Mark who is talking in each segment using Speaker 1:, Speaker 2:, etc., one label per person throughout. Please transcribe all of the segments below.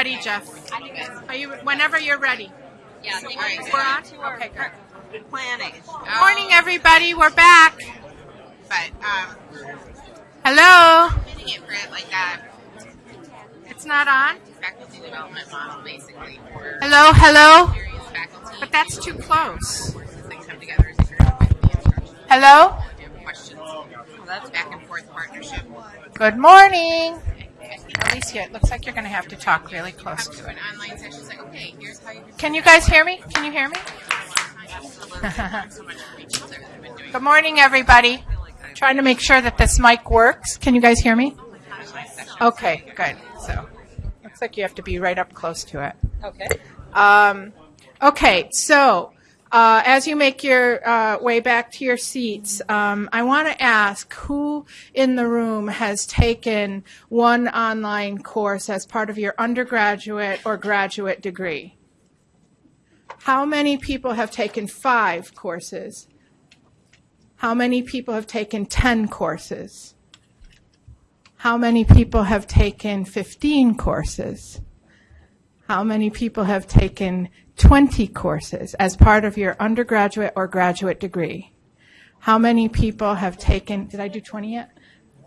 Speaker 1: ready, Jeff. Are you, whenever you're ready.
Speaker 2: Yeah, we're
Speaker 1: on? Okay, good.
Speaker 2: planning.
Speaker 1: Morning, everybody. We're back.
Speaker 3: but um,
Speaker 1: Hello.
Speaker 3: fitting it like that
Speaker 1: It's not on.
Speaker 3: faculty development model, basically,
Speaker 1: Hello, hello. But that's too close.
Speaker 3: courses that come together to integrate with the instruction.
Speaker 1: Hello.
Speaker 3: Do you have questions? Well, that's back and forth partnership.
Speaker 1: Good morning. Alicia, it looks like you're going to have to talk really close to it.
Speaker 3: an online session. It's like, okay, here's how you.
Speaker 1: Can you guys hear me? Can you hear me?
Speaker 3: so much from each other. They've been doing
Speaker 1: Good morning, everybody. Trying to make sure that this mic works. Can you guys hear me? Okay, good. So, looks like you have to be right up close to it.
Speaker 2: Okay.
Speaker 1: Um, okay, so uh, as you make your uh, way back to your seats, um, I want to ask who in the room has taken one online course as part of your undergraduate or graduate degree? How many people have taken five courses? How many people have taken 10 courses? How many people have taken 15 courses? How many people have taken 20 courses as part of your undergraduate or graduate degree? How many people have taken, did I do 20 yet?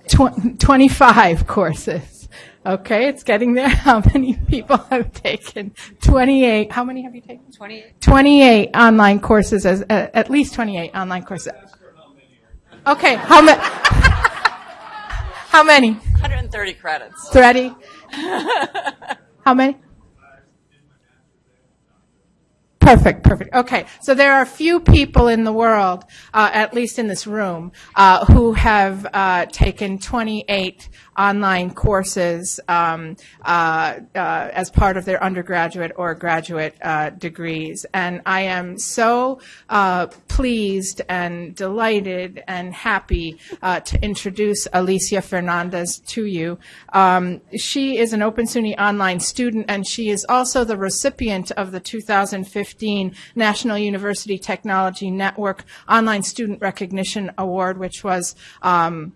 Speaker 1: Tw- 25 courses. Okay, it's getting there. How many people have taken 28? How many have you taken?
Speaker 2: 28.
Speaker 1: 28 online courses, as, uh, at least 28 online courses. Okay, how many? how many?
Speaker 2: 130 credits.
Speaker 1: Ready? How many? Perfect, perfect. Okay, so there are few people in the world, uh, at least in this room, uh, who have uh, taken 28 online courses um, uh, uh, as part of their undergraduate or graduate uh, degrees. And I am so pleased and delighted and happy to introduce Alicia Fernandez to you. Um, she is an Open SUNY online student, and she is also the recipient of the 2015 National University Technology Network Online Student Recognition Award, which was um,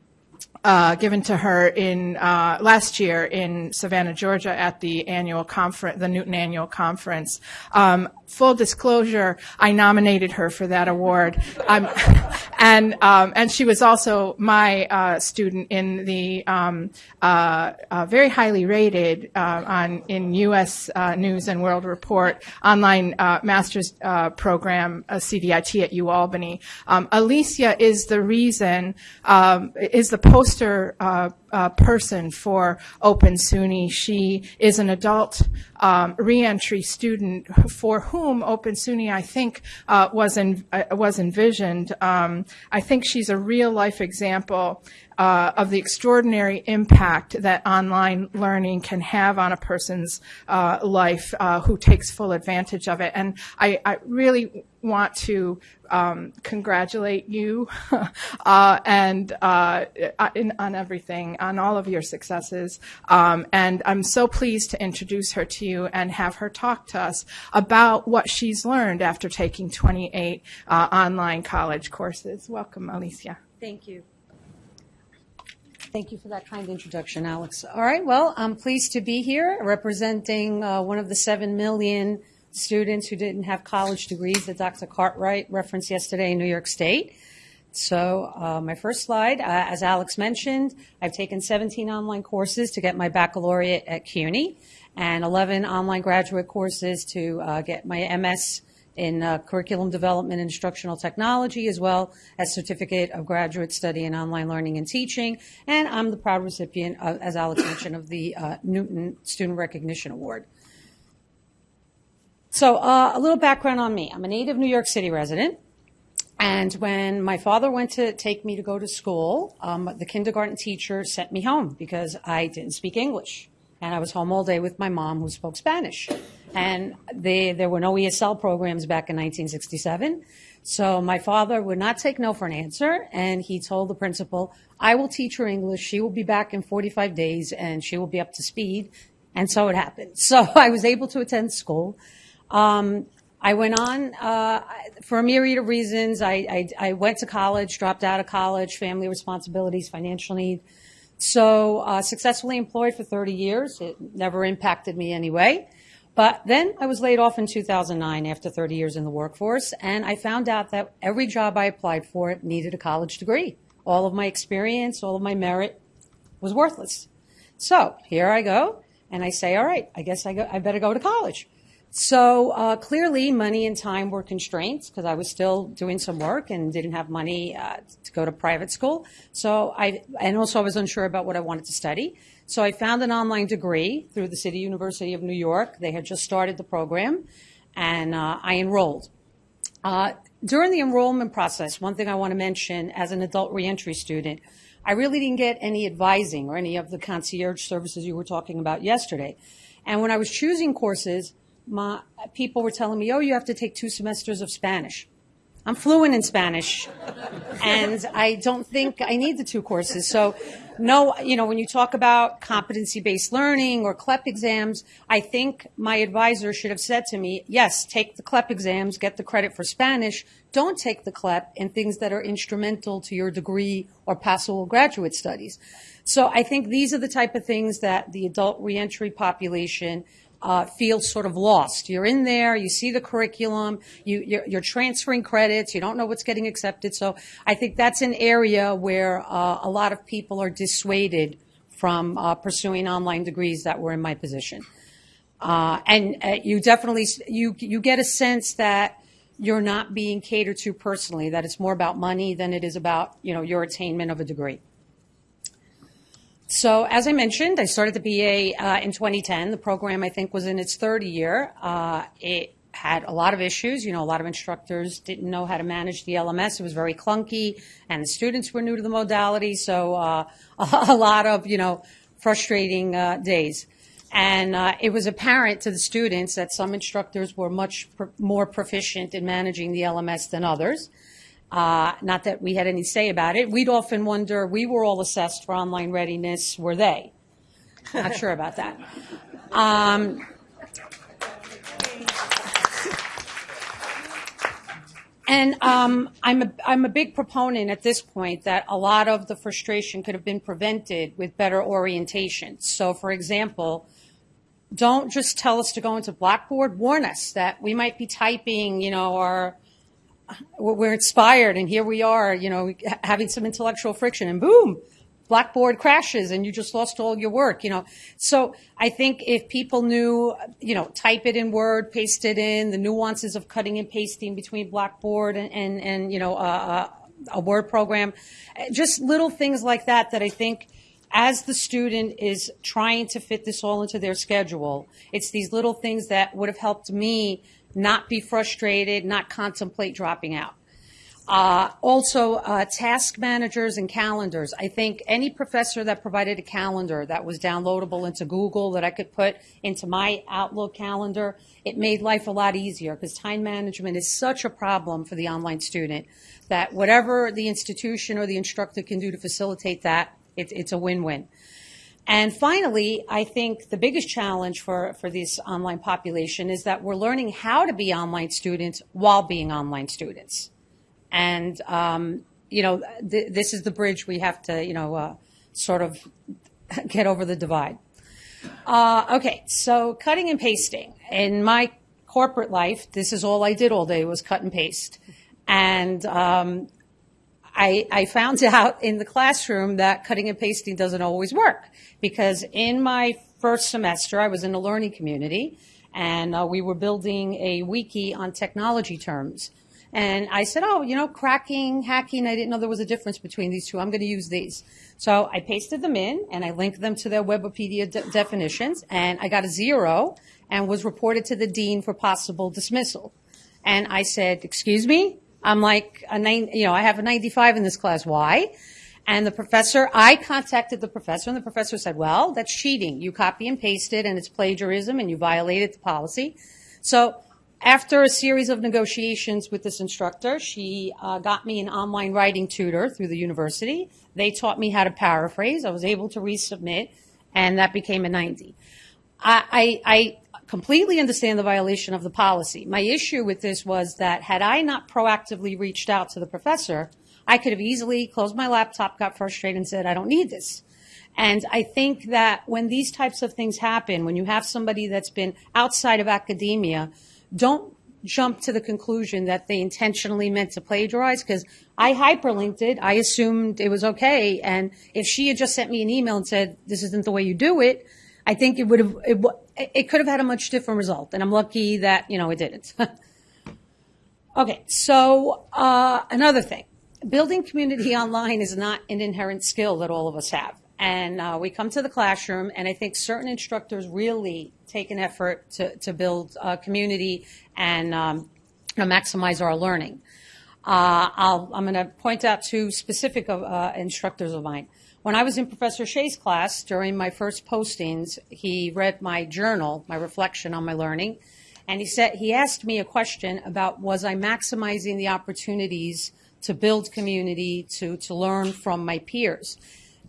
Speaker 1: uh, given to her in uh, last year in Savannah, Georgia, at the annual conference, the Newton Annual Conference. Um, full disclosure, I nominated her for that award, um, and um, and she was also my uh, student in the um, uh, uh, very highly rated uh, on in U.S. News and World Report online uh, master's uh, program, CDIT at UAlbany. Um, Alicia is the reason, um, is the uh, uh, person for Open SUNY. She is an adult um, reentry student for whom Open SUNY, I think, uh, was uh, was envisioned. Um, I think she's a real life example uh, of the extraordinary impact that online learning can have on a person's uh, life who takes full advantage of it. And I, I really want to um, congratulate you uh, and uh, in, on everything, on all of your successes. Um, and I'm so pleased to introduce her to you and have her talk to us about what she's learned after taking 28 uh, online college courses. Welcome, Alicia.
Speaker 4: Thank you. Thank you for that kind introduction, Alex. All right, well, I'm pleased to be here representing uh, one of the 7 million students who didn't have college degrees that Dr. Cartwright referenced yesterday in New York State. So uh, my first slide, uh, as Alex mentioned, I've taken 17 online courses to get my baccalaureate at CUNY and 11 online graduate courses to uh, get my MS in uh, curriculum development and instructional technology, as well as certificate of graduate study in online learning and teaching. And I'm the proud recipient, of, as Alex mentioned, of the uh, Newton Student Recognition Award. So uh, a little background on me. I'm a native New York City resident. And when my father went to take me to go to school, um, the kindergarten teacher sent me home because I didn't speak English. And I was home all day with my mom who spoke Spanish. And they, there were no ESL programs back in 1967. So my father would not take no for an answer. And he told the principal, I will teach her English. She will be back in 45 days and she will be up to speed. And so it happened. So I was able to attend school. Um, I went on uh, for a myriad of reasons. I, I, I went to college, dropped out of college, family responsibilities, financial need. So uh, successfully employed for 30 years. It never impacted me anyway. But then I was laid off in 2009 after 30 years in the workforce, and I found out that every job I applied for needed a college degree. All of my experience, all of my merit was worthless. So here I go, and I say, all right, I guess I, go, I better go to college. So uh, clearly, money and time were constraints because I was still doing some work and didn't have money uh, to go to private school. So I, and also I was unsure about what I wanted to study. So I found an online degree through the City University of New York. They had just started the program, and uh, I enrolled. Uh, during the enrollment process, one thing I want to mention as an adult reentry student, I really didn't get any advising or any of the concierge services you were talking about yesterday. And when I was choosing courses, my people were telling me, "Oh, you have to take two semesters of Spanish." I'm fluent in Spanish, and I don't think I need the two courses. So, no, you know, when you talk about competency-based learning or CLEP exams, I think my advisor should have said to me, "Yes, take the CLEP exams, get the credit for Spanish. Don't take the CLEP in things that are instrumental to your degree or possible graduate studies." So, I think these are the type of things that the adult reentry population uh, feels sort of lost. You're in there, you see the curriculum, you, you're, you're transferring credits, you don't know what's getting accepted. So I think that's an area where uh, a lot of people are dissuaded from uh, pursuing online degrees that were in my position. Uh, and uh, you definitely you you get a sense that you're not being catered to personally. That it's more about money than it is about you know your attainment of a degree. So as I mentioned, I started the BA uh, in 2010. The program, I think, was in its third year. Uh, it had a lot of issues. You know, a lot of instructors didn't know how to manage the LMS. It was very clunky, and the students were new to the modality. So uh, a lot of, you know, frustrating uh, days. And uh, it was apparent to the students that some instructors were much pr- more proficient in managing the LMS than others. Uh, not that we had any say about it. We'd often wonder, we were all assessed for online readiness, were they? Not sure about that. Um, and um, I'm, a, I'm a big proponent at this point that a lot of the frustration could have been prevented with better orientation. So, for example, don't just tell us to go into Blackboard, warn us that we might be typing, you know, our we're inspired and here we are, you know, having some intellectual friction and boom, Blackboard crashes and you just lost all your work, you know. So I think if people knew, you know, type it in Word, paste it in, the nuances of cutting and pasting between Blackboard and, and, and you know, a Word program, just little things like that that I think as the student is trying to fit this all into their schedule, it's these little things that would have helped me not be frustrated, not contemplate dropping out. Uh, also, uh, task managers and calendars. I think any professor that provided a calendar that was downloadable into Google that I could put into my Outlook calendar, it made life a lot easier because time management is such a problem for the online student that whatever the institution or the instructor can do to facilitate that, it, it's a win-win. And finally, I think the biggest challenge for, for this online population is that we're learning how to be online students while being online students. And, um, you know, th- this is the bridge we have to, you know, uh, sort of get over the divide. Uh, okay, so cutting and pasting. In my corporate life, this is all I did all day was cut and paste. And um, I, I found out in the classroom that cutting and pasting doesn't always work because in my first semester, I was in a learning community and uh, we were building a wiki on technology terms. And I said, oh, you know, cracking, hacking, I didn't know there was a difference between these two. I'm going to use these. So I pasted them in and I linked them to their Webopedia de- definitions and I got a zero and was reported to the dean for possible dismissal. And I said, excuse me? I'm like a nine, you know, I have a 95 in this class. Why? And the professor, I contacted the professor, and the professor said, well, that's cheating. You copy and paste it, and it's plagiarism, and you violated the policy. So after a series of negotiations with this instructor, she uh, got me an online writing tutor through the university. They taught me how to paraphrase. I was able to resubmit, and that became a 90. I, I, I completely understand the violation of the policy. My issue with this was that had I not proactively reached out to the professor, I could have easily closed my laptop, got frustrated, and said, I don't need this. And I think that when these types of things happen, when you have somebody that's been outside of academia, don't jump to the conclusion that they intentionally meant to plagiarize because I hyperlinked it. I assumed it was okay. And if she had just sent me an email and said, this isn't the way you do it, I think it would have, it, it could have had a much different result. And I'm lucky that, you know, it didn't. Okay, so uh, another thing, building community online is not an inherent skill that all of us have. And uh, we come to the classroom, and I think certain instructors really take an effort to, to build uh, community and um, maximize our learning. Uh, I'll, I'm going to point out two specific uh, instructors of mine. When I was in Professor Shea's class during my first postings, he read my journal, my reflection on my learning, and he said he asked me a question about was I maximizing the opportunities to build community, to to learn from my peers.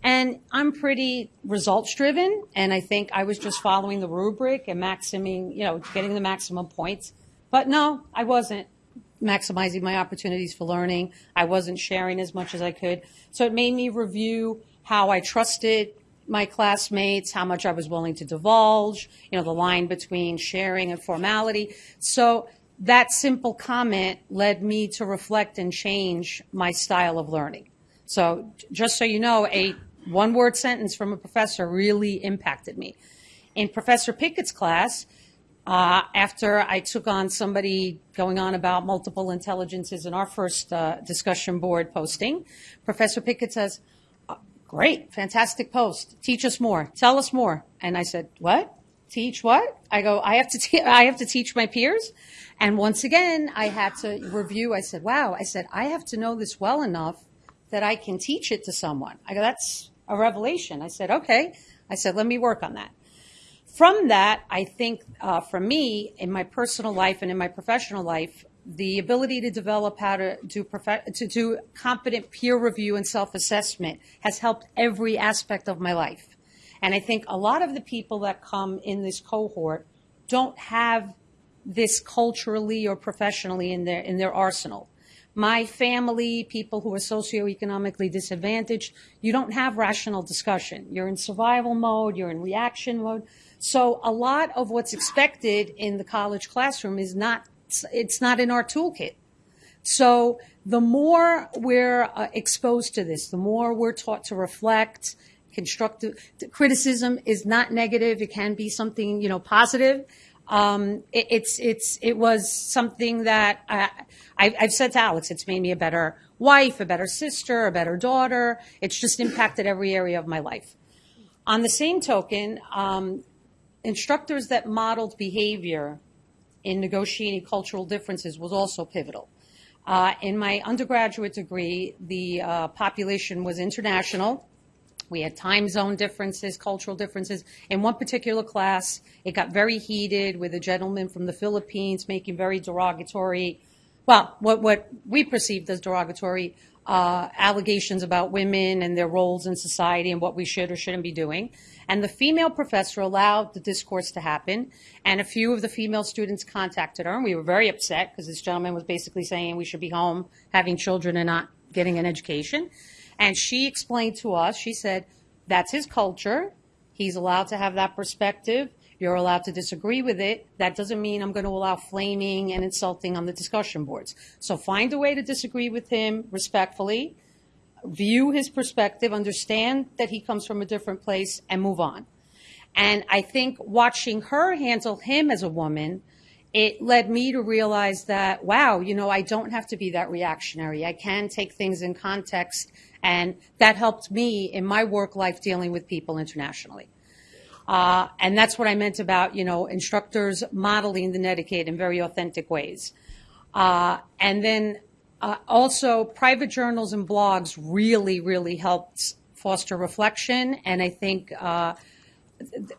Speaker 4: And I'm pretty results driven, and I think I was just following the rubric and maximing, you know, getting the maximum points. But no, I wasn't maximizing my opportunities for learning. I wasn't sharing as much as I could. So it made me review how I trusted my classmates, how much I was willing to divulge, you know, the line between sharing and formality. So that simple comment led me to reflect and change my style of learning. So just so you know, a one word sentence from a professor really impacted me. In Professor Pickett's class, uh, after I took on somebody going on about multiple intelligences in our first uh, discussion board posting, Professor Pickett says, Great, fantastic post. Teach us more. Tell us more. And I said, what? Teach what? I go, I have to, te- I have to teach my peers. And once again, I had to review. I said, wow. I said, I have to know this well enough that I can teach it to someone. I go, that's a revelation. I said, okay. I said, let me work on that. From that, I think uh, for me, in my personal life and in my professional life, the ability to develop how to do to do competent peer review and self-assessment has helped every aspect of my life. And I think a lot of the people that come in this cohort don't have this culturally or professionally in their in their arsenal. My family, people who are socioeconomically disadvantaged, you don't have rational discussion. You're in survival mode, you're in reaction mode. So a lot of what's expected in the college classroom is not it's not in our toolkit. So the more we're uh, exposed to this, the more we're taught to reflect, constructive criticism is not negative. It can be something, you know, positive. Um, it, it's, it's, it was something that I, I, I've said to Alex, it's made me a better wife, a better sister, a better daughter. It's just impacted every area of my life. On the same token, um, instructors that modeled behavior in negotiating cultural differences was also pivotal. Uh, in my undergraduate degree, the uh, population was international. We had time zone differences, cultural differences. In one particular class, it got very heated with a gentleman from the Philippines making very derogatory, well, what, what we perceived as derogatory uh, allegations about women and their roles in society and what we should or shouldn't be doing. And the female professor allowed the discourse to happen. And a few of the female students contacted her, and we were very upset because this gentleman was basically saying we should be home having children and not getting an education. And she explained to us, she said, that's his culture. He's allowed to have that perspective. You're allowed to disagree with it. That doesn't mean I'm going to allow flaming and insulting on the discussion boards. So find a way to disagree with him respectfully view his perspective, understand that he comes from a different place, and move on. And I think watching her handle him as a woman, it led me to realize that, wow, you know, I don't have to be that reactionary. I can take things in context, and that helped me in my work life dealing with people internationally. Uh, and that's what I meant about, you know, instructors modeling the Netiquette in very authentic ways. Uh, and then uh, also, private journals and blogs really, really helped foster reflection, and I think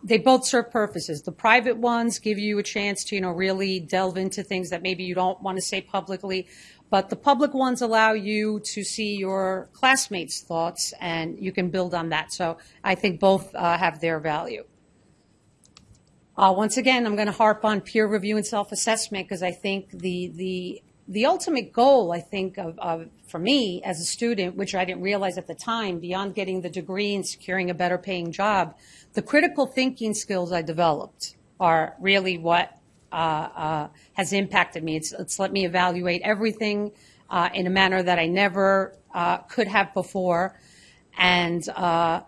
Speaker 4: they both serve purposes. The private ones give you a chance to, you know, really delve into things that maybe you don't want to say publicly, but the public ones allow you to see your classmates' thoughts, and you can build on that. So I think both have their value. Uh, once again, I'm going to harp on peer review and self-assessment because I think the the the ultimate goal, I think, of, of, for me as a student, which I didn't realize at the time, beyond getting the degree and securing a better paying job, the critical thinking skills I developed are really what uh, uh, has impacted me. It's, it's let me evaluate everything uh, in a manner that I never uh, could have before. And uh,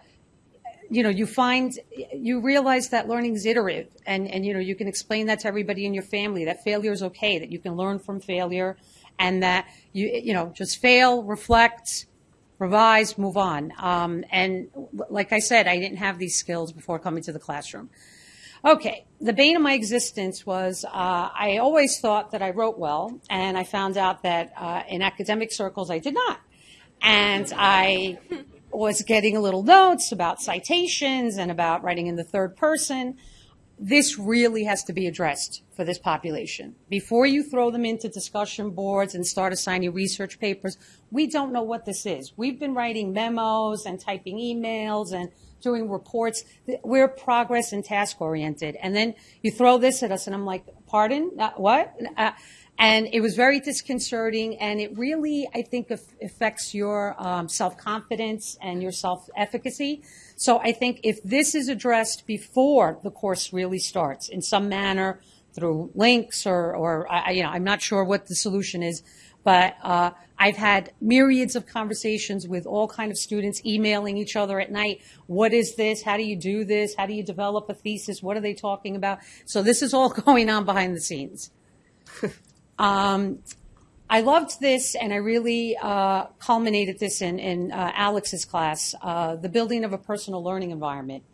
Speaker 4: you know, you find, you realize that learning is iterative, and, and, you know, you can explain that to everybody in your family, that failure is okay, that you can learn from failure, and that you, you know, just fail, reflect, revise, move on. Um, and like I said, I didn't have these skills before coming to the classroom. Okay, the bane of my existence was uh, I always thought that I wrote well, and I found out that uh, in academic circles I did not. And I was getting a little notes about citations and about writing in the third person. This really has to be addressed for this population. Before you throw them into discussion boards and start assigning research papers, we don't know what this is. We've been writing memos and typing emails and doing reports. We're progress and task oriented. And then you throw this at us, and I'm like, pardon? Uh, what? And it was very disconcerting, and it really, I think, affects your um, self confidence and your self efficacy. So I think if this is addressed before the course really starts in some manner through links or, or I, you know, I'm not sure what the solution is, but uh, I've had myriads of conversations with all kind of students emailing each other at night. What is this? How do you do this? How do you develop a thesis? What are they talking about? So this is all going on behind the scenes. Um, I loved this, and I really uh, culminated this in, in uh, Alex's class, uh, the building of a personal learning environment.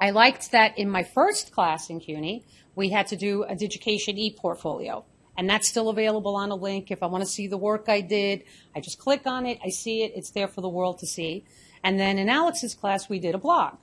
Speaker 4: I liked that in my first class in CUNY, we had to do a Digication e-portfolio. And that's still available on a link. If I want to see the work I did, I just click on it, I see it, it's there for the world to see. And then in Alex's class, we did a blog.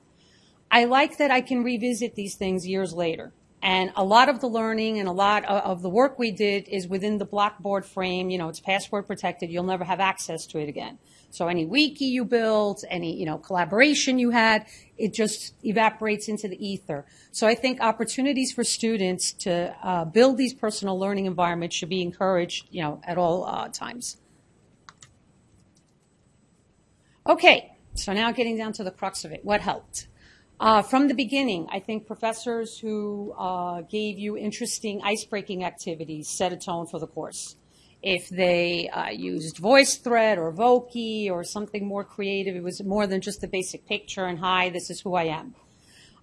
Speaker 4: I like that I can revisit these things years later. And a lot of the learning and a lot of the work we did is within the Blackboard frame. You know, it's password protected. You'll never have access to it again. So any wiki you built, any, you know, collaboration you had, it just evaporates into the ether. So I think opportunities for students to uh, build these personal learning environments should be encouraged, you know, at all uh, times. Okay, so now getting down to the crux of it. What helped? Uh, from the beginning, I think professors who uh, gave you interesting ice-breaking activities set a tone for the course. If they uh, used VoiceThread or Voki or something more creative, it was more than just the basic picture and hi, this is who I am.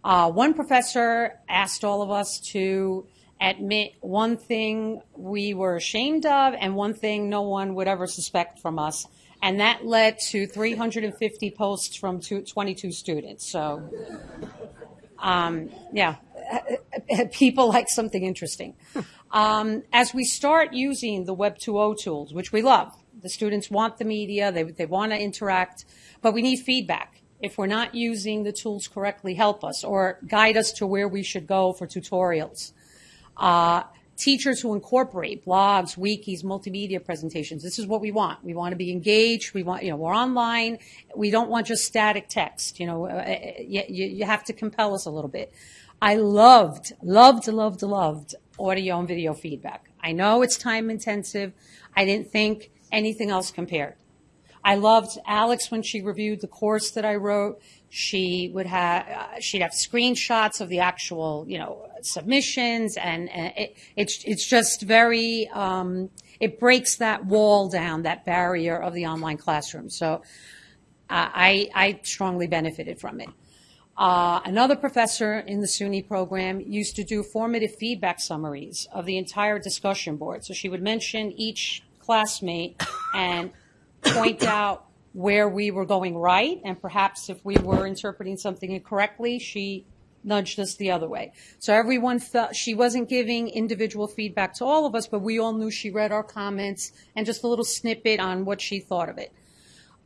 Speaker 4: Uh, one professor asked all of us to admit one thing we were ashamed of and one thing no one would ever suspect from us and that led to 350 posts from two, 22 students. So, um, yeah, people like something interesting. Um, as we start using the Web 2.0 tools, which we love, the students want the media, they, they want to interact, but we need feedback. If we're not using the tools correctly, help us or guide us to where we should go for tutorials. Uh, teachers who incorporate blogs, wikis, multimedia presentations. This is what we want. We want to be engaged. We want, you know, we're online. We don't want just static text. You know, uh, uh you, you have to compel us a little bit. I loved, loved, loved, loved audio and video feedback. I know it's time intensive. I didn't think anything else compared. I loved Alex when she reviewed the course that I wrote. She would have, uh, she'd have screenshots of the actual, you know, submissions, and, and it, it's it's just very, um, it breaks that wall down, that barrier of the online classroom. So, uh, I I strongly benefited from it. Uh, another professor in the SUNY program used to do formative feedback summaries of the entire discussion board. So she would mention each classmate and point out where we were going right, and perhaps if we were interpreting something incorrectly, she nudged us the other way. So everyone felt she wasn't giving individual feedback to all of us, but we all knew she read our comments and just a little snippet on what she thought of it.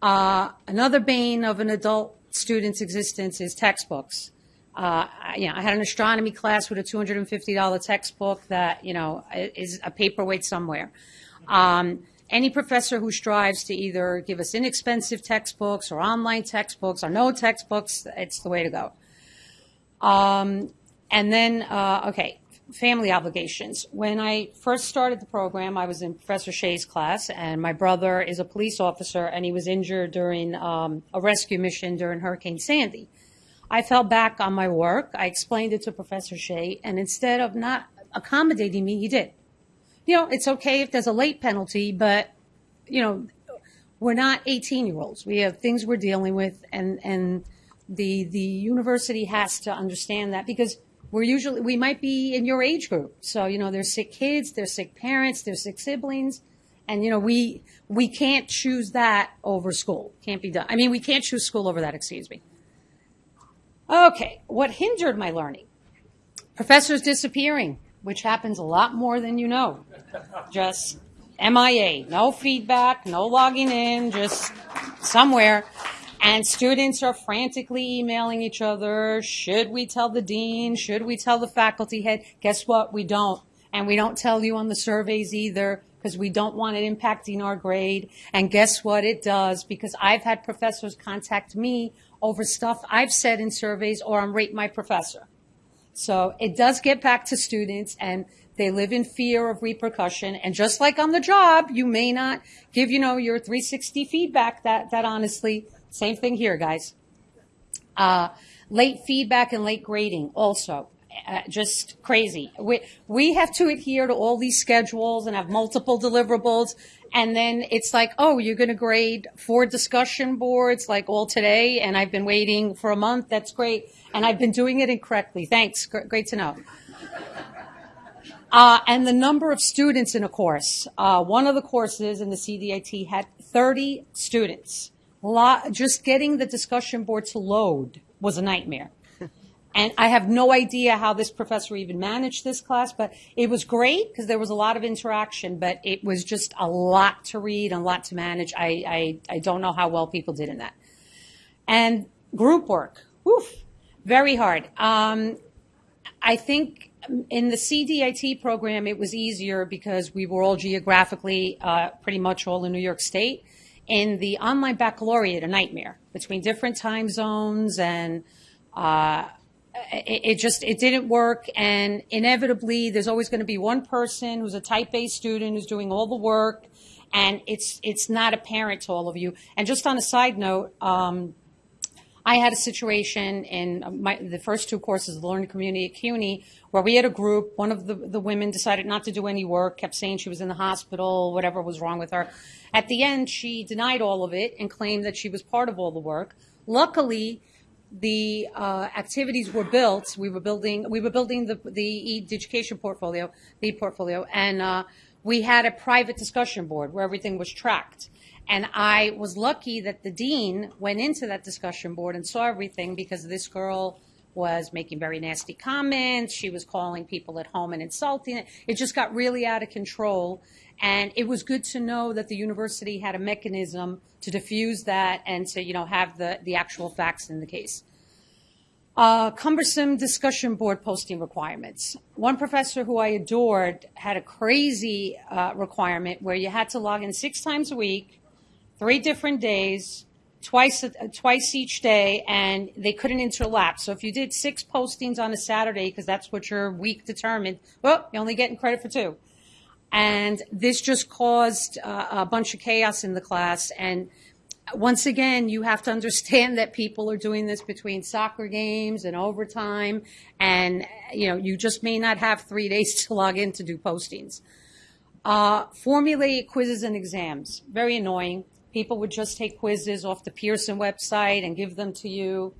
Speaker 4: Uh, another bane of an adult student's existence is textbooks. Uh, I, you know, I had an astronomy class with a $250 textbook that, you know, is a paperweight somewhere. Um, any professor who strives to either give us inexpensive textbooks or online textbooks or no textbooks, it's the way to go. Um, and then, uh, okay, family obligations. When I first started the program, I was in Professor Shea's class, and my brother is a police officer, and he was injured during um, a rescue mission during Hurricane Sandy. I fell back on my work. I explained it to Professor Shea, and instead of not accommodating me, he did. You know, it's okay if there's a late penalty, but you know, we're not 18 year olds. We have things we're dealing with, and and the the university has to understand that because we're usually we might be in your age group. So you know, there's sick kids, there's sick parents, there's sick siblings, and you know we we can't choose that over school. Can't be done. I mean, we can't choose school over that. Excuse me. Okay, what hindered my learning? Professors disappearing, which happens a lot more than you know. Just MIA, no feedback, no logging in, just somewhere. And students are frantically emailing each other. Should we tell the dean? Should we tell the faculty head? Guess what? We don't. And we don't tell you on the surveys either because we don't want it impacting our grade. And guess what? It does because I've had professors contact me over stuff I've said in surveys or I'm rate my professor. So it does get back to students and they live in fear of repercussion. And just like on the job, you may not give, you know, your 360 feedback that, that honestly, same thing here, guys. Uh, late feedback and late grading also. Uh, just crazy. We, we have to adhere to all these schedules and have multiple deliverables. And then it's like, oh, you're going to grade four discussion boards like all today. And I've been waiting for a month. That's great. And I've been doing it incorrectly. Thanks. Gr- Great to know. Uh, and the number of students in a course. Uh, one of the courses in the CDIT had 30 students. Lot, just getting the discussion board to load was a nightmare. And I have no idea how this professor even managed this class, but it was great because there was a lot of interaction, but it was just a lot to read and a lot to manage. I, I, I don't know how well people did in that. And group work, woof, very hard. Um, I think in the CDIT program, it was easier because we were all geographically uh, pretty much all in New York State. In the online baccalaureate, a nightmare between different time zones and uh, it, just it didn't work and inevitably there's always going to be one person who's a type A student who's doing all the work and it's it's not apparent to all of you and just on a side note um, I had a situation in my, the first two courses of the learning community at CUNY where we had a group. One of the, the women decided not to do any work, kept saying she was in the hospital, whatever was wrong with her. At the end, she denied all of it and claimed that she was part of all the work. Luckily, the uh, activities were built. We were building. We were building the the education portfolio, the portfolio, and uh, we had a private discussion board where everything was tracked. And I was lucky that the dean went into that discussion board and saw everything because this girl was making very nasty comments. She was calling people at home and insulting it. It just got really out of control. And it was good to know that the university had a mechanism to diffuse that and to, you know, have the, the actual facts in the case. Uh, cumbersome discussion board posting requirements. One professor who I adored had a crazy uh, requirement where you had to log in six times a week, three different days, twice twice each day, and they couldn't interlap. So if you did six postings on a Saturday, because that's what your week determined, well, you're only getting credit for two. And this just caused uh, a bunch of chaos in the class. And once again, you have to understand that people are doing this between soccer games and overtime, and you know you just may not have three days to log in to do postings. Uh, formulate quizzes and exams, very annoying. People would just take quizzes off the Pearson website and give them to you.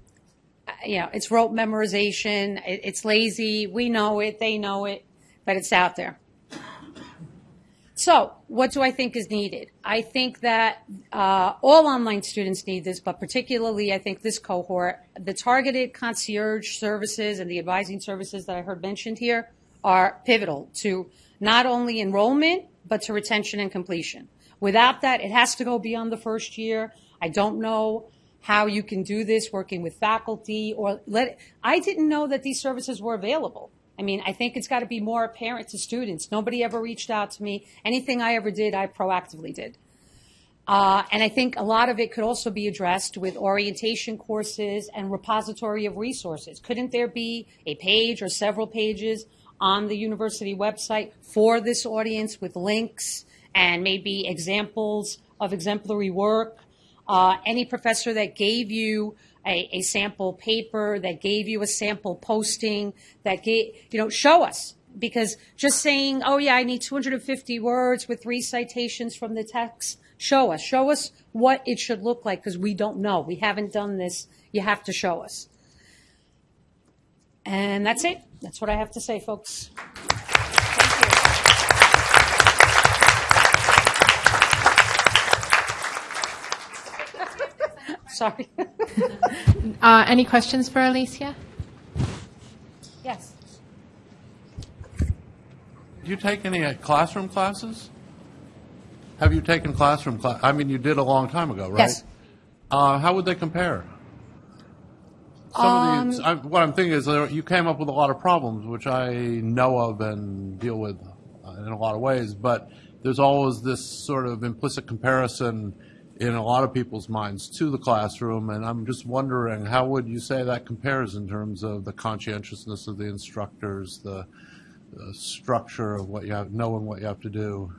Speaker 4: Uh, you know, it's rote memorization. It, it's lazy. We know it. They know it, but it's out there. So, what do I think is needed? I think that uh, all online students need this, but particularly I think this cohort, the targeted concierge services and the advising services that I heard mentioned here are pivotal to not only enrollment, but to retention and completion. Without that, it has to go beyond the first year. I don't know how you can do this working with faculty or let, I didn't know that these services were available. I mean, I think it's got to be more apparent to students. Nobody ever reached out to me. Anything I ever did, I proactively did. Uh, and I think a lot of it could also be addressed with orientation courses and repository of resources. Couldn't there be a page or several pages on the university website for this audience with links and maybe examples of exemplary work. Uh, any professor that gave you a, a sample paper, that gave you a sample posting, that gave, you know, show us. Because just saying, oh yeah, I need 250 words with three citations from the text, show us. Show us what it should look like because we don't know. We haven't done this. You have to show us. And that's it. That's what I have to say, folks. Sorry.
Speaker 1: Uh, Any questions for Alicia?
Speaker 4: yes.
Speaker 5: Do you take any uh, classroom classes? Have you taken classroom class? I mean, you did a long time ago, right?
Speaker 4: Yes.
Speaker 5: Uh, how would they compare? Some of these, I, what I'm thinking is there, you came up with a lot of problems, which I know of and deal with uh, in a lot of ways. But there's always this sort of implicit comparison in a lot of people's minds to the classroom, and I'm just wondering how would you say that compares in terms of the conscientiousness of the instructors, the, the structure of what you have, knowing what you have to do.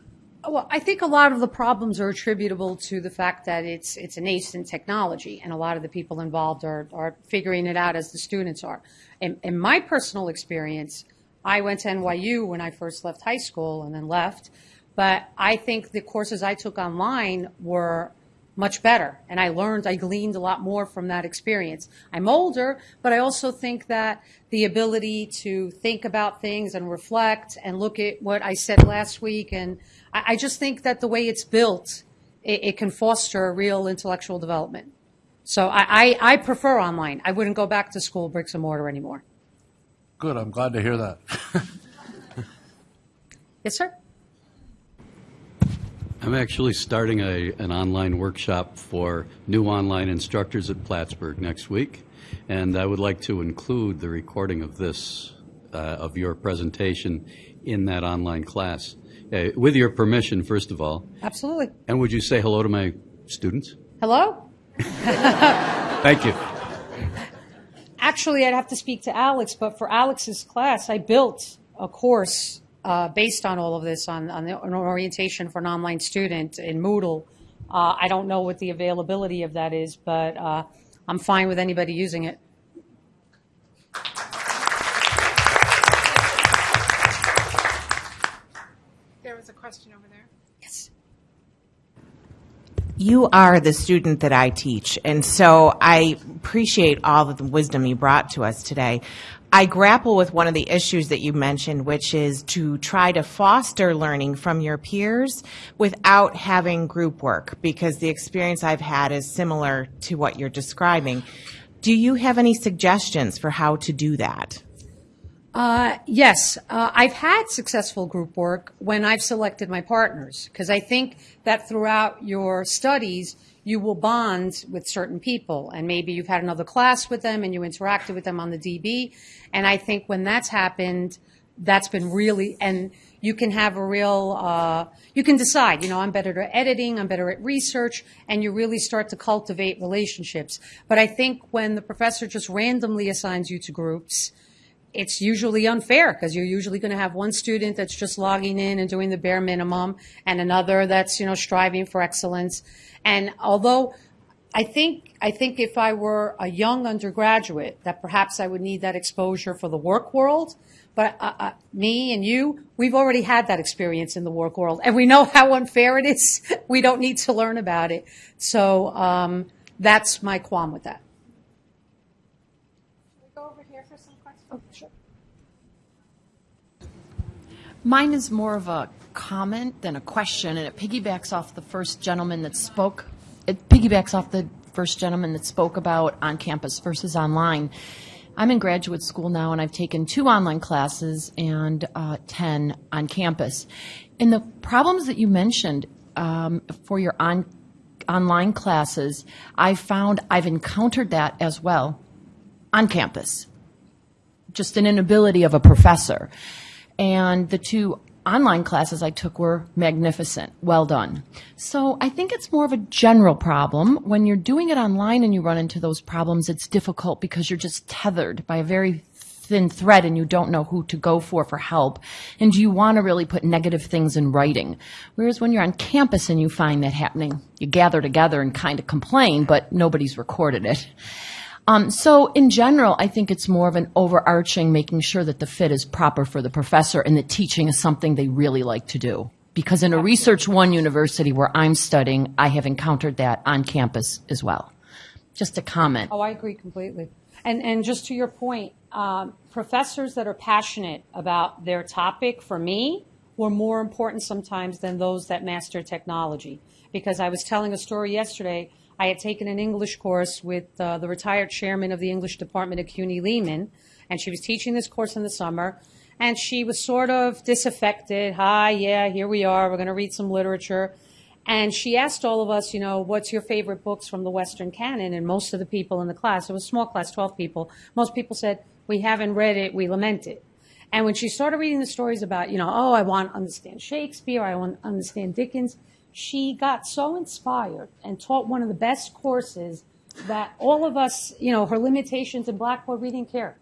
Speaker 4: Well, I think a lot of the problems are attributable to the fact that it's it's a nascent technology, and a lot of the people involved are are figuring it out as the students are. In, in my personal experience, I went to NYU when I first left high school and then left, but I think the courses I took online were much better, and I learned, I gleaned a lot more from that experience. I'm older, but I also think that the ability to think about things and reflect and look at what I said last week, and I, I just think that the way it's built, it, it can foster a real intellectual development. So I, I, I prefer online. I wouldn't go back to school bricks and mortar anymore.
Speaker 5: Good, I'm glad to hear that.
Speaker 4: Yes, sir?
Speaker 6: I'm actually starting a, an online workshop for new online instructors at Plattsburgh next week, and I would like to include the recording of this, uh, of your presentation in that online class. Uh, with your permission, first of all,
Speaker 4: Absolutely.
Speaker 6: and would you say hello to my students?
Speaker 4: Hello?
Speaker 6: Thank you.
Speaker 4: Actually, I'd have to speak to Alex, but for Alex's class, I built a course uh, based on all of this on, on the, an orientation for an online student in Moodle. Uh, I don't know what the availability of that is, but uh, I'm fine with anybody using it.
Speaker 1: There was a question over there.
Speaker 4: Yes.
Speaker 7: You are the student that I teach, and so I appreciate all of the wisdom you brought to us today. I grapple with one of the issues that you mentioned, which is to try to foster learning from your peers without having group work, because the experience I've had is similar to what you're describing. Do you have any suggestions for how to do that?
Speaker 4: Uh, yes, uh, I've had successful group work when I've selected my partners because I think that throughout your studies you will bond with certain people. And maybe you've had another class with them and you interacted with them on the DB and I think when that's happened that's been really and you can have a real uh, you can decide you know i'm better at editing i'm better at research and you really start to cultivate relationships. But i think when the professor just randomly assigns you to groups it's usually unfair because you're usually going to have one student that's just logging in and doing the bare minimum and another that's you know striving for excellence and although I think I think if I were a young undergraduate, that perhaps I would need that exposure for the work world. But uh, uh, me and you, we've already had that experience in the work world, and we know how unfair it is. we don't need to learn about it. So um, that's my qualm with that.
Speaker 1: Go over here for some questions.
Speaker 4: Oh, sure.
Speaker 8: Mine is more of a comment than a question, and it piggybacks off the first gentleman that spoke. It piggybacks off the first gentleman that spoke about on campus versus online. I'm in graduate school now, and I've taken two online classes and uh, 10 on campus. And the problems that you mentioned um, for your on, online classes, I found I've encountered that as well on campus just an inability of a professor. And the two online classes I took were magnificent. Well done. So I think it's more of a general problem. When you're doing it online and you run into those problems, it's difficult because you're just tethered by a very thin thread and you don't know who to go for for help? And do you want to really put negative things in writing? Whereas when you're on campus and you find that happening, you gather together and kind of complain, but nobody's recorded it. Um, so in general, I think it's more of an overarching making sure that the fit is proper for the professor and that teaching is something they really like to do. Because in a Research One university where I'm studying, I have encountered that on campus as well. Just a comment.
Speaker 4: Oh, I agree completely. And, and just to your point, um, professors that are passionate about their topic, for me, were more important sometimes than those that master technology. Because I was telling a story yesterday, I had taken an English course with uh, the retired chairman of the English department at CUNY Lehman, and she was teaching this course in the summer, and she was sort of disaffected. Hi, yeah, here we are. We're going to read some literature. And she asked all of us, you know, what's your favorite books from the Western canon? And most of the people in the class, it was a small class, 12 people, most people said, we haven't read it, we lament it. And when she started reading the stories about, you know, oh, I want to understand Shakespeare, I want to understand Dickens, she got so inspired and taught one of the best courses that all of us, you know, her limitations in Blackboard, we didn't care.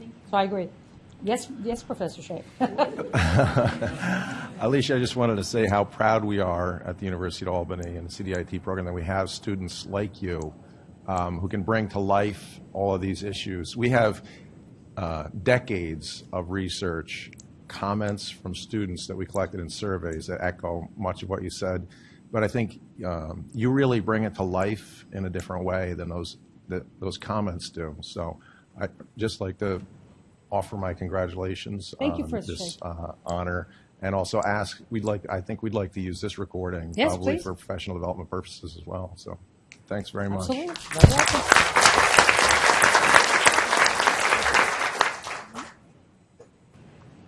Speaker 4: So I agree. Yes, yes, Professor Shea.
Speaker 9: Alicia, I just wanted to say how proud we are at the University of Albany and the CDIT program that we have students like you um, who can bring to life all of these issues. We have uh, decades of research, comments from students that we collected in surveys that echo much of what you said. But I think um, you really bring it to life in a different way than those that those comments do. So I just like to offer my congratulations
Speaker 4: Thank you,
Speaker 9: on
Speaker 4: Professor
Speaker 9: this uh, honor, and also ask, we'd like, I think we'd like to use this recording
Speaker 4: Yes,
Speaker 9: probably
Speaker 4: please.
Speaker 9: for professional development purposes as well. So, thanks very much.
Speaker 4: Absolutely. Very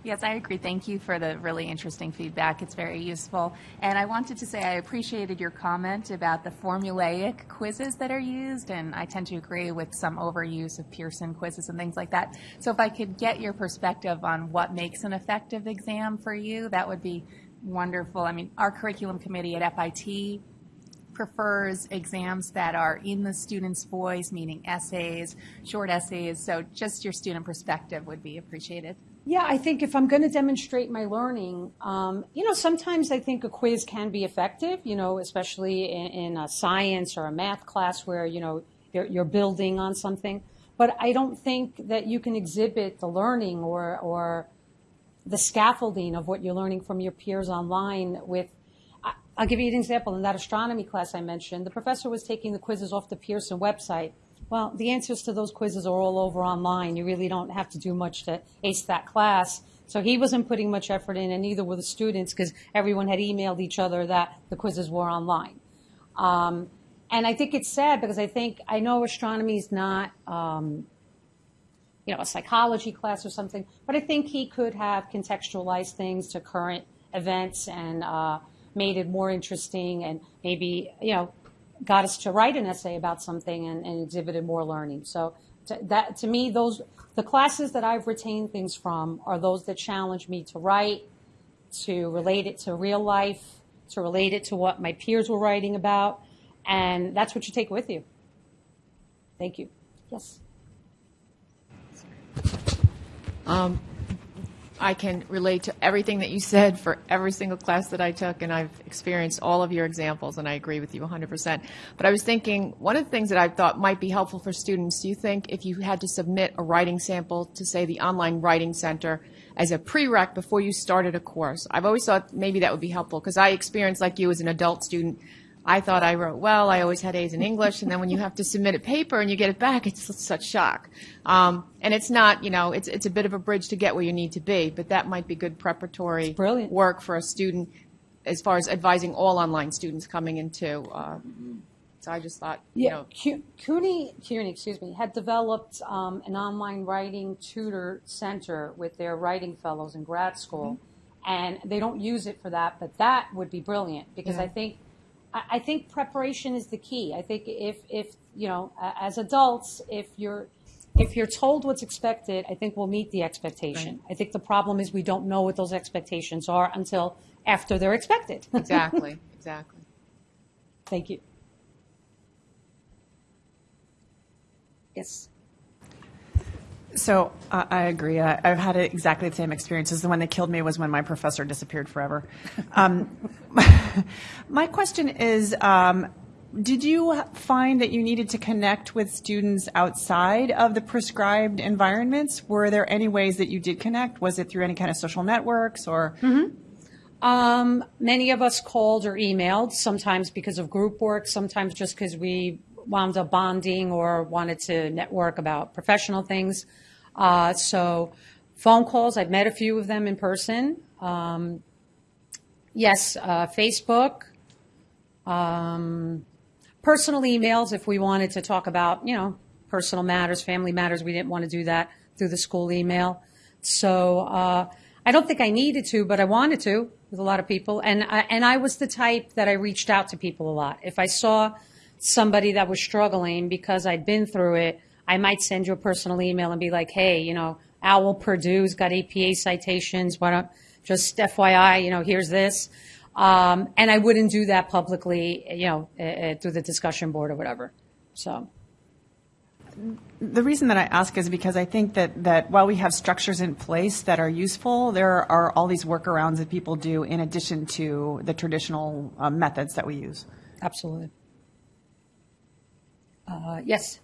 Speaker 10: Yes, I agree. Thank you for the really interesting feedback. It's very useful. And I wanted to say I appreciated your comment about the formulaic quizzes that are used, and I tend to agree with some overuse of Pearson quizzes and things like that. So if I could get your perspective on what makes an effective exam for you, that would be wonderful. I mean, our curriculum committee at FIT prefers exams that are in the student's voice, meaning essays, short essays. So just your student perspective would be appreciated.
Speaker 4: Yeah, I think if I'm going to demonstrate my learning, um, you know, sometimes I think a quiz can be effective, you know, especially in, in a science or a math class where, you know, you're, you're building on something. But I don't think that you can exhibit the learning or, or the scaffolding of what you're learning from your peers online with I'll give you an example. In that astronomy class I mentioned, the professor was taking the quizzes off the Pearson website. Well, the answers to those quizzes are all over online. You really don't have to do much to ace that class. So he wasn't putting much effort in, and neither were the students because everyone had emailed each other that the quizzes were online. Um, and I think it's sad because I think I know astronomy is not um, you know, a psychology class or something. But I think he could have contextualized things to current events and uh, made it more interesting and maybe, you know, got us to write an essay about something and, and exhibited more learning. So to, that, to me, those, the classes that I've retained things from are those that challenge me to write, to relate it to real life, to relate it to what my peers were writing about. And that's what you take with you. Thank you. Yes.
Speaker 11: Um, I can relate to everything that you said for every single class that I took, and I've experienced all of your examples, and I agree with you 100%. But I was thinking, one of the things that I thought might be helpful for students, do you think if you had to submit a writing sample to, say, the Online Writing Center as a prereq before you started a course? I've always thought maybe that would be helpful, because I experienced, like you as an adult student, I thought I wrote well. I always had A's in English, and then when you have to submit a paper and you get it back, it's such shock. Um, and it's not, you know, it's it's a bit of a bridge to get where you need to be, but that might be good preparatory
Speaker 4: brilliant.
Speaker 11: work for a student as far as advising all online students coming into. Uh, so I just thought, you
Speaker 4: Yeah,
Speaker 11: know,
Speaker 4: CUNY, CUNY, excuse me, had developed um, an online writing tutor center with their writing fellows in grad school, and they don't use it for that, but that would be brilliant because
Speaker 11: Yeah.
Speaker 4: I think I, I think preparation is the key. I think if if you know as adults, if you're if you're told what's expected, I think we'll meet the expectation. I think the problem is we don't know what those expectations are until after they're expected.
Speaker 11: exactly, exactly.
Speaker 4: Thank you.
Speaker 12: So I agree. I, I've had exactly the same experiences. The one that killed me was when my professor disappeared forever. Um, my question is, um, did you find that you needed to connect with students outside of the prescribed environments? Were there any ways that you did connect? Was it through any kind of social networks or?
Speaker 4: Um, many of us called or emailed, sometimes because of group work, sometimes just because we wound up bonding or wanted to network about professional things. Uh, so phone calls, I've met a few of them in person. Um, yes, uh, Facebook, um, personal emails if we wanted to talk about, you know, personal matters, family matters. We didn't want to do that through the school email. So uh, I don't think I needed to, but I wanted to with a lot of people. And I, and I was the type that I reached out to people a lot. If I saw somebody that was struggling because I'd been through it, I might send you a personal email and be like, hey, you know, Owl Purdue's got APA citations. Why don't just FYI, you know, here's this. Um, and I wouldn't do that publicly, you know, uh, through the discussion board or whatever. So.
Speaker 12: The reason that I ask is because I think that, that while we have structures in place that are useful, there are all these workarounds that people do in addition to the traditional uh, methods that we use.
Speaker 4: Absolutely. Uh, yes.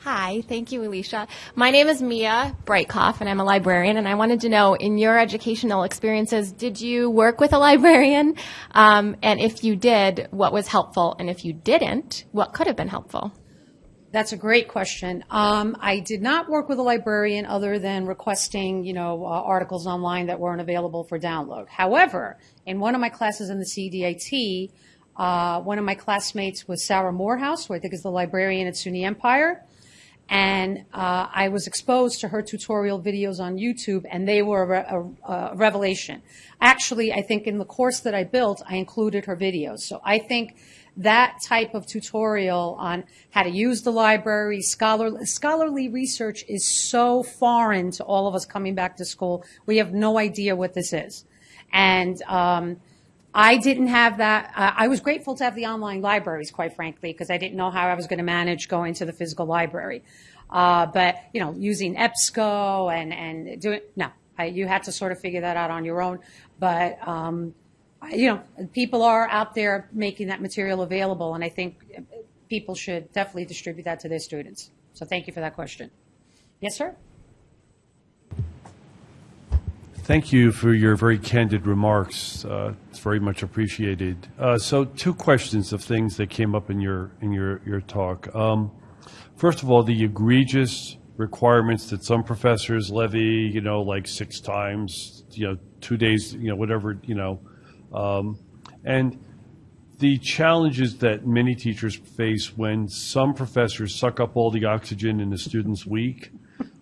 Speaker 13: Hi, thank you, Alicia. My name is Mia Breitkoff, and I'm a librarian. And I wanted to know, in your educational experiences, did you work with a librarian? Um, and if you did, what was helpful? And if you didn't, what could have been helpful?
Speaker 4: That's a great question. Um, I did not work with a librarian other than requesting, you know, uh, articles online that weren't available for download. However, in one of my classes in the CDIT, uh, one of my classmates was Sarah Morehouse, who I think is the librarian at SUNY Empire. And uh, I was exposed to her tutorial videos on YouTube, and they were a, a, a revelation. Actually, I think in the course that I built, I included her videos. So I think that type of tutorial on how to use the library, scholar, scholarly research is so foreign to all of us coming back to school. We have no idea what this is. And um, I didn't have that. Uh, I was grateful to have the online libraries, quite frankly, because I didn't know how I was going to manage going to the physical library. Uh, but, you know, using EBSCO and, and doing, no, I, you had to sort of figure that out on your own. But, um, you know, people are out there making that material available, and I think people should definitely distribute that to their students. So thank you for that question. Yes, sir?
Speaker 14: Thank you for your very candid remarks. Uh, It's very much appreciated. Uh, So two questions of things that came up in your, in your, your talk. Um, First of all, the egregious requirements that some professors levy, you know, like six times, you know, two days, you know, whatever, you know. um, And the challenges that many teachers face when some professors suck up all the oxygen in the student's week,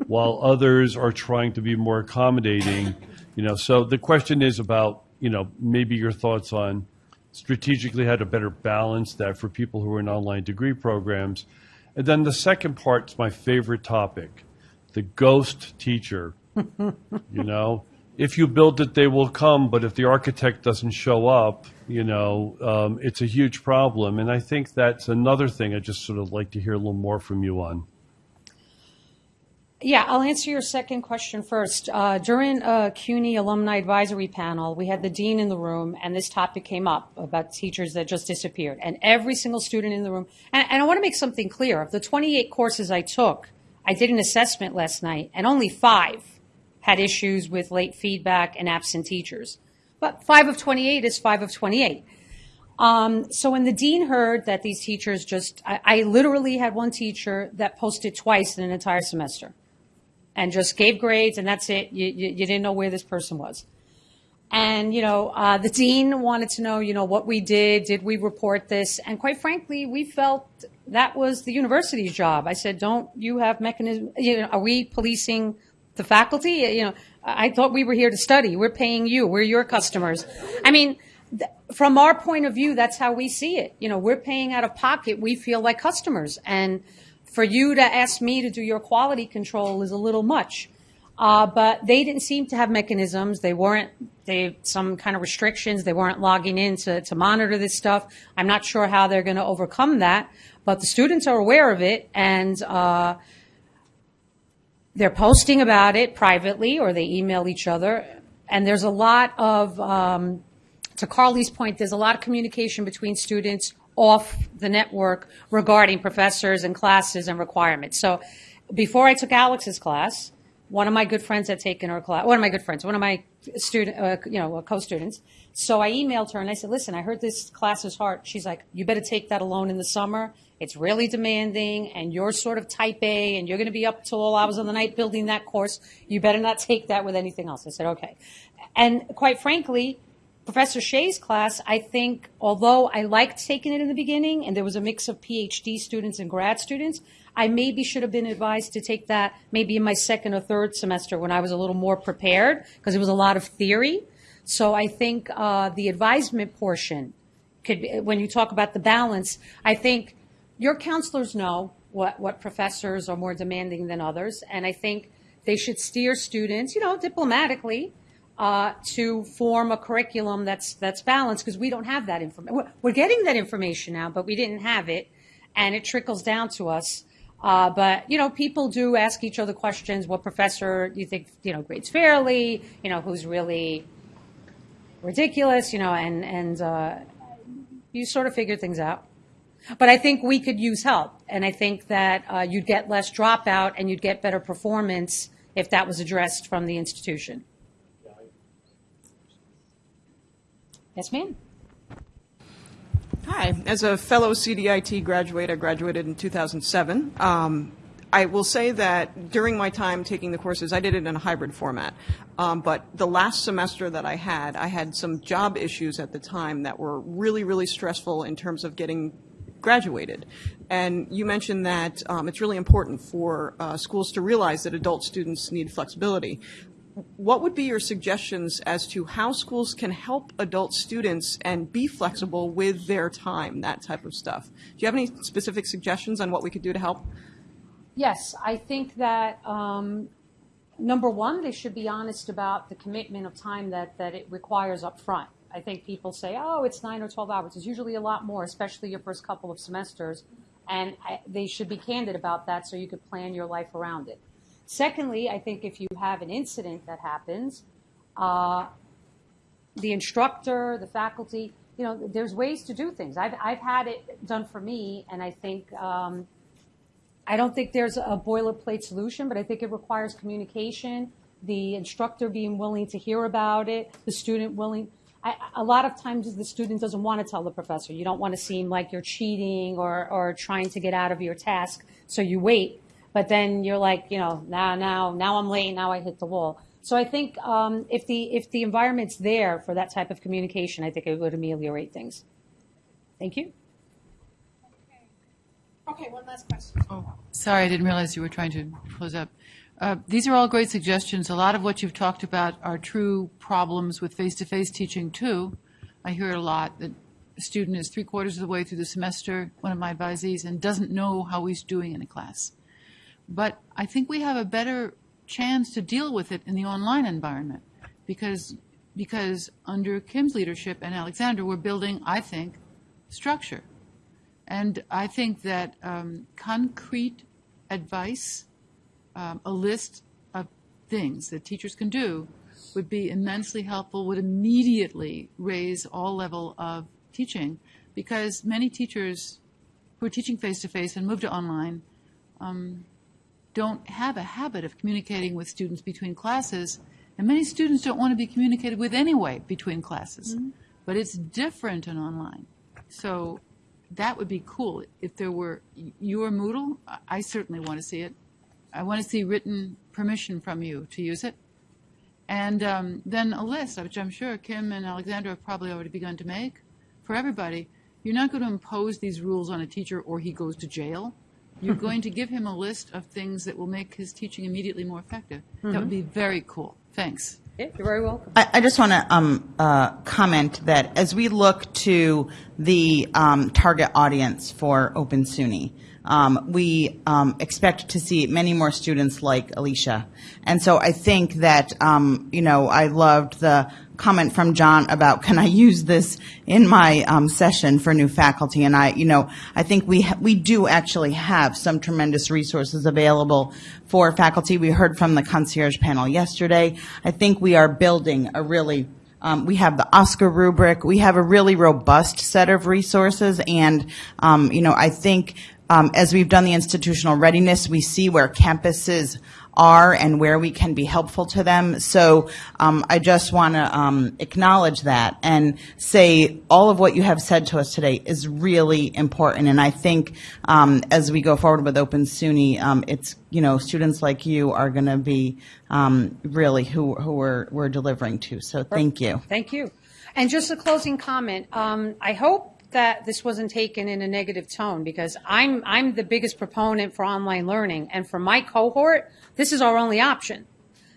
Speaker 14: while others are trying to be more accommodating, you know. So the question is about, you know, maybe your thoughts on strategically how to better balance that for people who are in online degree programs. And then the second part is my favorite topic, the ghost teacher. you know, if you build it, they will come, but if the architect doesn't show up, you know, um, it's a huge problem. And I think that's another thing I just sort of like to hear a little more from you on.
Speaker 4: Yeah, I'll answer your second question first. Uh, during a CUNY alumni advisory panel, we had the dean in the room, and this topic came up about teachers that just disappeared. And every single student in the room, and, and I want to make something clear. Of the 28 courses I took, I did an assessment last night, and only five had issues with late feedback and absent teachers. But five of 28 is five of 28. Um, so when the dean heard that these teachers just, I, I literally had one teacher that posted twice in an entire semester and just gave grades and that's it. You, you, you didn't know where this person was. And, you know, uh, the dean wanted to know, you know, what we did. Did we report this? And quite frankly, we felt that was the university's job. I said, don't you have mechanism? You know, are we policing the faculty? You know, I thought we were here to study. We're paying you. We're your customers. I mean, from our point of view, that's how we see it. You know, we're paying out of pocket. We feel like customers. And for you to ask me to do your quality control is a little much. Uh, but they didn't seem to have mechanisms. They weren't, they, some kind of restrictions. They weren't logging in to, to monitor this stuff. I'm not sure how they're going to overcome that, but the students are aware of it. And, uh, they're posting about it privately or they email each other. And there's a lot of, um, to Carly's point, there's a lot of communication between students off the network regarding professors and classes and requirements. So before I took Alex's class, one of my good friends had taken her class, one of my good friends, one of my student, uh, you know, co-students. So I emailed her and I said, listen, I heard this class is hard. She's like, you better take that alone in the summer. It's really demanding and you're sort of type A and you're going to be up till all hours of the night building that course. You better not take that with anything else. I said, okay. And quite frankly, Professor Shea's class, I think, although I liked taking it in the beginning and there was a mix of PhD students and grad students, I maybe should have been advised to take that maybe in my second or third semester when I was a little more prepared because it was a lot of theory. So I think uh, the advisement portion could, be, when you talk about the balance, I think your counselors know what, what professors are more demanding than others, and I think they should steer students, you know, diplomatically, uh, to form a curriculum that's that's balanced because we don't have that information. We're, getting that information now, but we didn't have it, and it trickles down to us. Uh, but you know, people do ask each other questions. What professor do you think you know grades fairly? You know, who's really ridiculous? You know, and and uh, you sort of figure things out. But I think we could use help, and I think that uh, you'd get less dropout and you'd get better performance if that was addressed from the institution. Yes, ma'am.
Speaker 15: Hi, as a fellow CDIT graduate, I graduated in 2007. Um, I will say that during my time taking the courses, I did it in a hybrid format. Um, but the last semester that I had, I had some job issues at the time that were really, really stressful in terms of getting graduated. And you mentioned that um, it's really important for uh, schools to realize that adult students need flexibility what would be your suggestions as to how schools can help adult students and be flexible with their time, that type of stuff? Do you have any specific suggestions on what we could do to help?
Speaker 4: Yes, I think that um, number one, they should be honest about the commitment of time that, that it requires up front. I think people say, oh, it's nine or 12 hours. It's usually a lot more, especially your first couple of semesters. And I, they should be candid about that so you could plan your life around it. Secondly, I think if you have an incident that happens, uh, the instructor, the faculty, you know, there's ways to do things. I've, I've had it done for me, and I think um, I don't think there's a boilerplate solution, but I think it requires communication, the instructor being willing to hear about it, the student willing. I, a lot of times the student doesn't want to tell the professor. You don't want to seem like you're cheating or, or trying to get out of your task, so you wait but then you're like, you know, now, now, now I'm late, now I hit the wall. So I think um, if the if the environment's there for that type of communication, I think it would ameliorate things. Thank you.
Speaker 1: Okay, one last question.
Speaker 16: Oh, sorry, I didn't realize you were trying to close up. Uh, these are all great suggestions. A lot of what you've talked about are true problems with face-to-face teaching too. I hear it a lot that a student is three quarters of the way through the semester, one of my advisees, and doesn't know how he's doing in a class. But I think we have a better chance to deal with it in the online environment because because under Kim's leadership and Alexandra, we're building, I think, structure. And I think that um, concrete advice, um, a list of things that teachers can do, would be immensely helpful, would immediately raise all level of teaching, because many teachers who are teaching face-to-face and move to online um, don't have a habit of communicating with students between classes, and many students don't want to be communicated with anyway between classes. Mm-hmm. But it's different in online. So that would be cool if there were your Moodle. I certainly want to see it. I want to see written permission from you to use it. And um, then a list, which I'm sure Kim and Alexandra have probably already begun to make for everybody. You're not going to impose these rules on a teacher or he goes to jail you're going to give him a list of things that will make his teaching immediately more effective. That would
Speaker 4: Mm-hmm.
Speaker 16: be very cool. Thanks.
Speaker 4: Yeah, you're very welcome.
Speaker 7: I, I just want to um, uh, comment that as we look to the um, target audience for Open SUNY, um, we um, expect to see many more students like Alicia. And so I think that, um, you know, I loved the comment from John about can I use this in my um, session for new faculty? And I, you know, I think we we do actually have some tremendous resources available for faculty. We heard from the concierge panel yesterday. I think we are building a really um, we have the OSCQR rubric. We have a really robust set of resources, and um, you know, I think um, as we've done the institutional readiness, we see where campuses are and where we can be helpful to them. So um, I just want to um, acknowledge that and say all of what you have said to us today is really important. And I think um, as we go forward with Open SUNY, um, it's you know students like you are going to be um, really who who we're we're delivering to. So thank you.
Speaker 4: Thank you. And just a closing comment. Um, I hope that this wasn't taken in a negative tone because I'm I'm the biggest proponent for online learning, and for my cohort, this is our only option.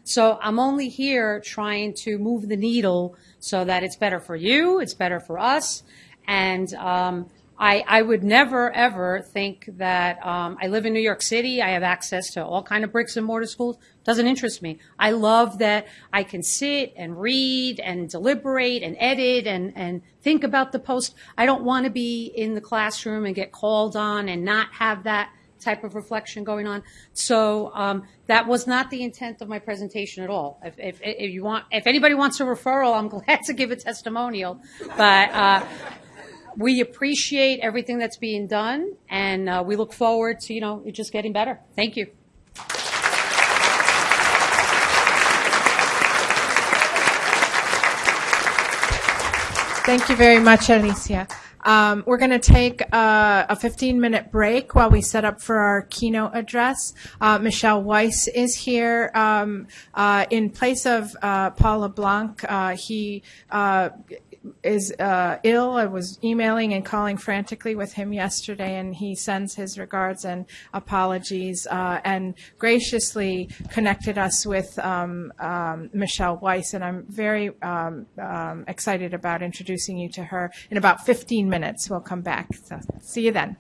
Speaker 4: So I'm only here trying to move the needle so that it's better for you, it's better for us, and um, I, I would never ever think that um, I live in New York City. I have access to all kind of bricks and mortar schools. Doesn't interest me. I love that I can sit and read and deliberate and edit and, and think about the post. I don't want to be in the classroom and get called on and not have that type of reflection going on. So um, that was not the intent of my presentation at all. If, if, if you want, if anybody wants a referral, I'm glad to give a testimonial. But uh, we appreciate everything that's being done, and uh, we look forward to you know it just getting better. Thank you.
Speaker 1: Thank you very much, Alicia. Um, we're going to take a 15-minute break while we set up for our keynote address. Uh, Michelle Weise is here um, uh, in place of uh, Paul LeBlanc. Uh, he uh, is uh, ill. I was emailing and calling frantically with him yesterday, and he sends his regards and apologies uh, and graciously connected us with um, um, Michelle Weise. And I'm very um, um excited about introducing you to her. In about 15 minutes, we'll come back. So see you then.